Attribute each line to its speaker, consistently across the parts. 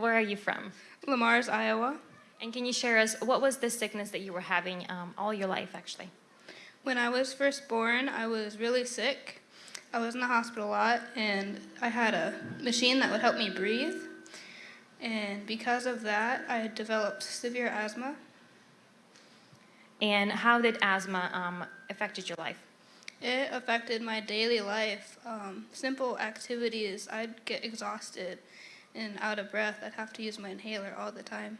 Speaker 1: Where are you from?
Speaker 2: Le Mars, Iowa.
Speaker 1: And can you share us, what was the sickness that you were having um, all your life, actually?
Speaker 2: When I was first born, I was really sick. I was in the hospital a lot, and I had a machine that would help me breathe. And because of that, I had developed severe asthma.
Speaker 1: And how did asthma um, affected your life?
Speaker 2: It affected my daily life. Um, simple activities, I'd get exhausted and out of breath. I'd have to use my inhaler all the time.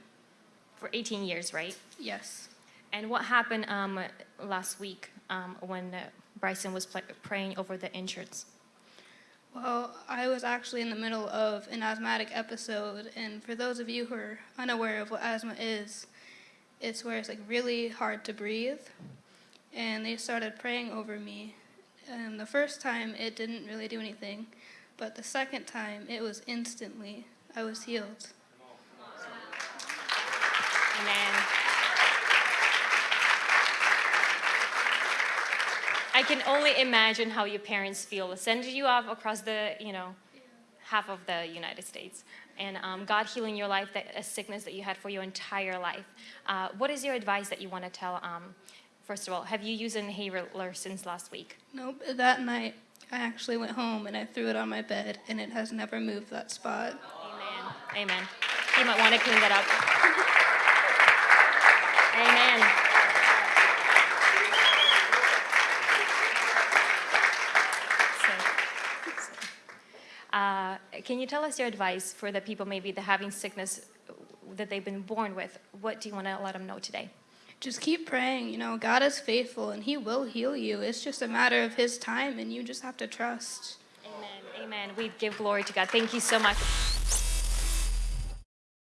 Speaker 1: For 18 years, right?
Speaker 2: Yes.
Speaker 1: And what happened um, last week um, when uh, Bryson was praying over the insurance?
Speaker 2: Well, I was actually in the middle of an asthmatic episode, and for those of you who are unaware of what asthma is, it's where it's like really hard to breathe. And they started praying over me. And the first time it didn't really do anything, but the second time it was instantly. I was healed.
Speaker 1: Amen. I can only imagine how your parents feel sending you off across the, you know, half of the United States. And um, God healing your life, that, a sickness that you had for your entire life. Uh, what is your advice that you want to tell? Um, first of all, have you used an inhaler since last week?
Speaker 2: Nope, that night I actually went home and I threw it on my bed, and it has never moved that spot.
Speaker 1: Amen. Amen. You might want to clean that up. Amen. Uh, can you tell us your advice for the people maybe that having sickness that they've been born with? What do you want to let them know today?
Speaker 2: Just keep praying. You know, God is faithful and He will heal you. It's just a matter of His time, and you just have to trust.
Speaker 1: Amen. Amen. We give glory to God. Thank you so much.